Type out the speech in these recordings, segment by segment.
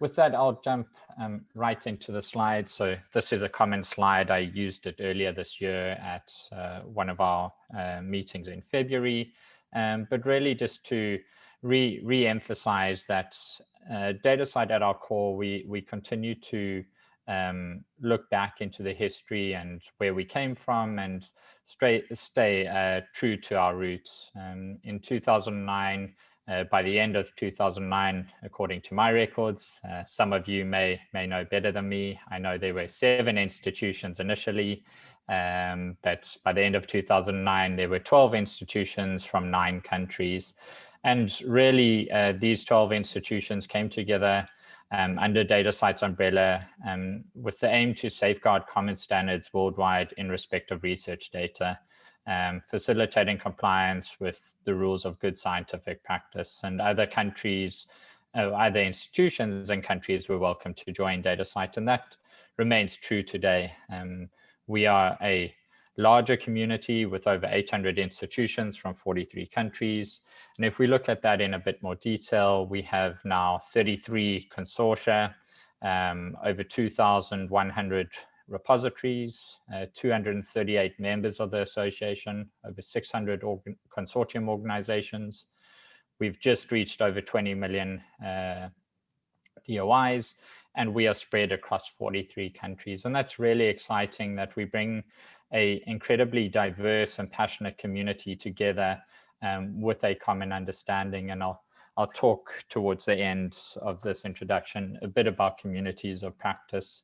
with that, I'll jump um, right into the slide. So this is a common slide. I used it earlier this year at uh, one of our uh, meetings in February, um, but really just to re re-emphasize that uh, DataCite at our core, we, we continue to um, look back into the history and where we came from and stay, stay uh, true to our roots. Um, in 2009, uh, by the end of 2009, according to my records, uh, some of you may, may know better than me. I know there were seven institutions initially, um, but by the end of 2009, there were 12 institutions from nine countries. And really, uh, these 12 institutions came together um, under DataCite's umbrella um, with the aim to safeguard common standards worldwide in respect of research data um, facilitating compliance with the rules of good scientific practice. And other countries, uh, other institutions and countries were welcome to join DataCite, and that remains true today. Um, we are a larger community with over 800 institutions from 43 countries. And if we look at that in a bit more detail, we have now 33 consortia, um, over 2,100 repositories, uh, 238 members of the association, over 600 organ consortium organizations. We've just reached over 20 million uh, DOIs, and we are spread across 43 countries. And that's really exciting that we bring a incredibly diverse and passionate community together um, with a common understanding. And I'll, I'll talk towards the end of this introduction a bit about communities of practice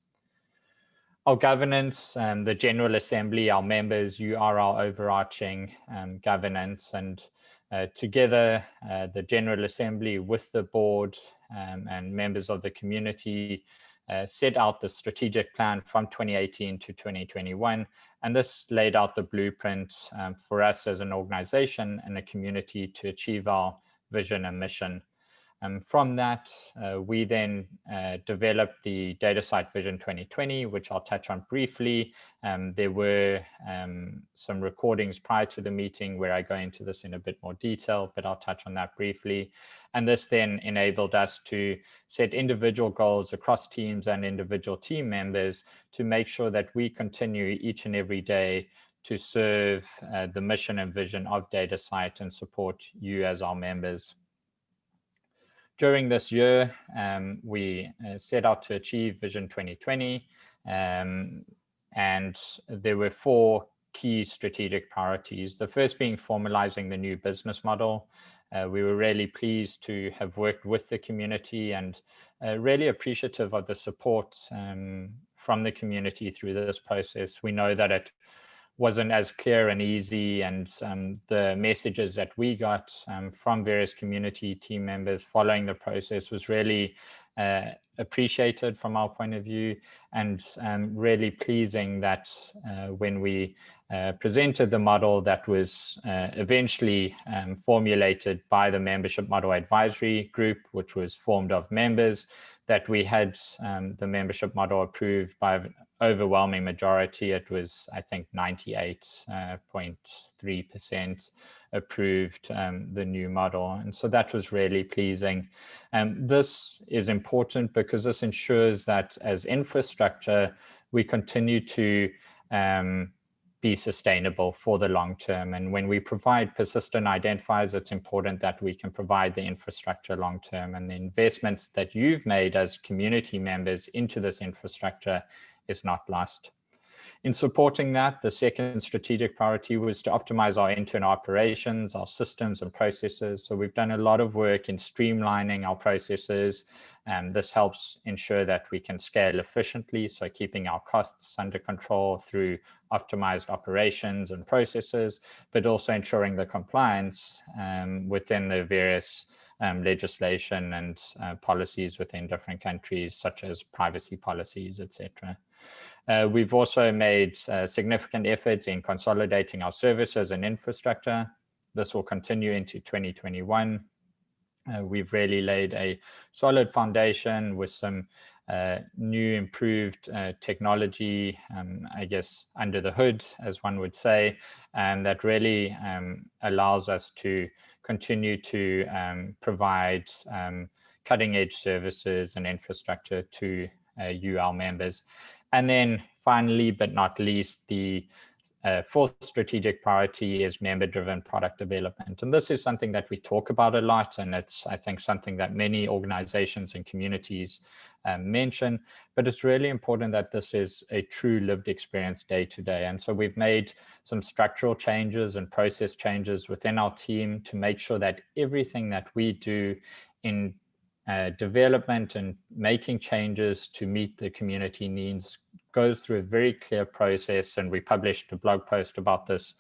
our governance, um, the General Assembly, our members, you are our overarching um, governance and uh, together uh, the General Assembly with the board um, and members of the community uh, set out the strategic plan from 2018 to 2021 and this laid out the blueprint um, for us as an organization and a community to achieve our vision and mission. Um, from that, uh, we then uh, developed the DataCite Vision 2020, which I'll touch on briefly. Um, there were um, some recordings prior to the meeting where I go into this in a bit more detail, but I'll touch on that briefly. And this then enabled us to set individual goals across teams and individual team members to make sure that we continue each and every day to serve uh, the mission and vision of DataCite and support you as our members during this year, um, we uh, set out to achieve Vision 2020, um, and there were four key strategic priorities. The first being formalizing the new business model. Uh, we were really pleased to have worked with the community and uh, really appreciative of the support um, from the community through this process. We know that it wasn't as clear and easy and um, the messages that we got um, from various community team members following the process was really uh, appreciated from our point of view and um, really pleasing that uh, when we uh, presented the model that was uh, eventually um, formulated by the membership model advisory group which was formed of members that we had um, the membership model approved by overwhelming majority. It was, I think, 98.3% uh, approved um, the new model. And so that was really pleasing. Um, this is important because this ensures that as infrastructure, we continue to um, be sustainable for the long term. And when we provide persistent identifiers, it's important that we can provide the infrastructure long term and the investments that you've made as community members into this infrastructure is not lost. In supporting that, the second strategic priority was to optimize our internal operations, our systems and processes. So we've done a lot of work in streamlining our processes. And this helps ensure that we can scale efficiently. So keeping our costs under control through optimized operations and processes, but also ensuring the compliance um, within the various um, legislation and uh, policies within different countries, such as privacy policies, etc. Uh, we've also made uh, significant efforts in consolidating our services and infrastructure. This will continue into 2021. Uh, we've really laid a solid foundation with some uh, new improved uh, technology, um, I guess, under the hood, as one would say, and that really um, allows us to continue to um, provide um, cutting edge services and infrastructure to uh, our members. And then finally, but not least, the uh, fourth strategic priority is member-driven product development. And this is something that we talk about a lot, and it's, I think, something that many organizations and communities um, mention, but it's really important that this is a true lived experience day to day. And so we've made some structural changes and process changes within our team to make sure that everything that we do in uh, development and making changes to meet the community needs goes through a very clear process. And we published a blog post about this,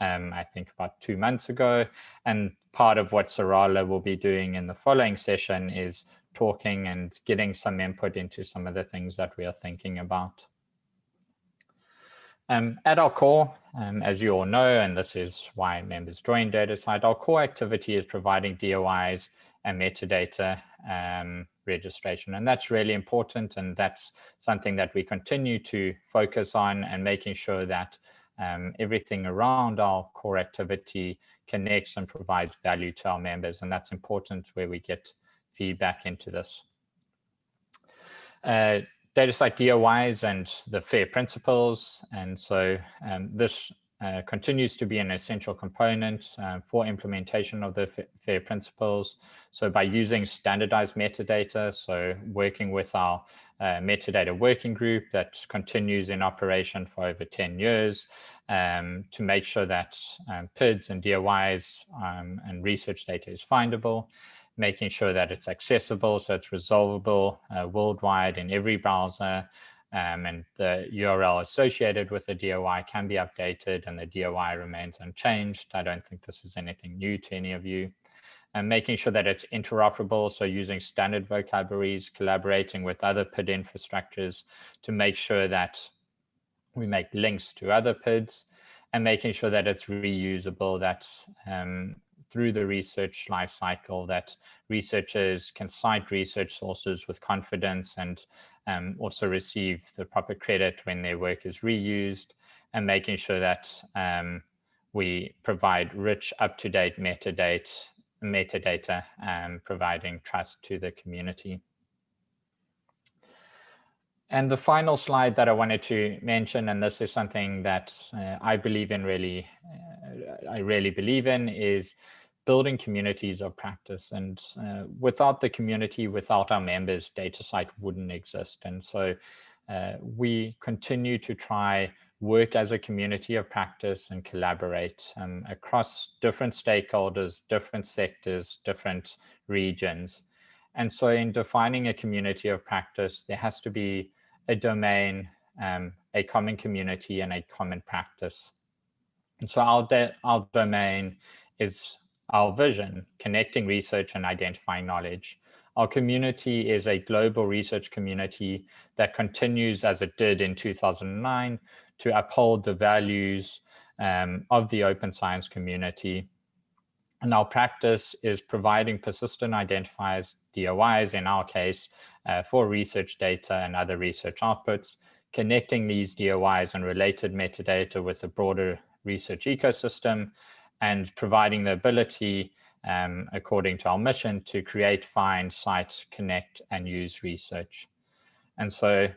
um, I think about two months ago. And part of what Sarala will be doing in the following session is talking and getting some input into some of the things that we are thinking about. Um, at our core, um, as you all know, and this is why members join DataCite, our core activity is providing DOIs and metadata um, registration. And that's really important. And that's something that we continue to focus on and making sure that um, everything around our core activity connects and provides value to our members. And that's important where we get feedback into this. Uh, DataCite DOIs and the FAIR principles. And so um, this uh, continues to be an essential component uh, for implementation of the FAIR principles. So by using standardized metadata, so working with our uh, metadata working group that continues in operation for over 10 years um, to make sure that um, PIDs and DOIs um, and research data is findable, making sure that it's accessible, so it's resolvable uh, worldwide in every browser, um, and the URL associated with the DOI can be updated and the DOI remains unchanged. I don't think this is anything new to any of you. And making sure that it's interoperable, so using standard vocabularies, collaborating with other PID infrastructures to make sure that we make links to other PIDs and making sure that it's reusable, that um, through the research lifecycle that researchers can cite research sources with confidence and um, also receive the proper credit when their work is reused and making sure that um, we provide rich up-to-date metadata, metadata um, providing trust to the community. And the final slide that I wanted to mention, and this is something that uh, I believe in really, uh, I really believe in, is building communities of practice. And uh, without the community, without our members, DataCite wouldn't exist. And so uh, we continue to try work as a community of practice and collaborate um, across different stakeholders, different sectors, different regions. And so in defining a community of practice, there has to be a domain, um, a common community and a common practice. And so our, our domain is our vision, connecting research and identifying knowledge. Our community is a global research community that continues as it did in 2009 to uphold the values um, of the open science community. And our practice is providing persistent identifiers, DOIs in our case, uh, for research data and other research outputs, connecting these DOIs and related metadata with a broader research ecosystem, and providing the ability, um, according to our mission, to create, find, cite, connect, and use research. And so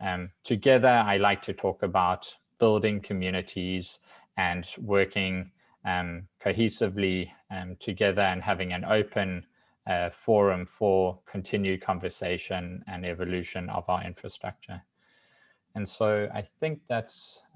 um, together, I like to talk about building communities and working um, cohesively um, together and having an open uh, forum for continued conversation and evolution of our infrastructure. And so I think that's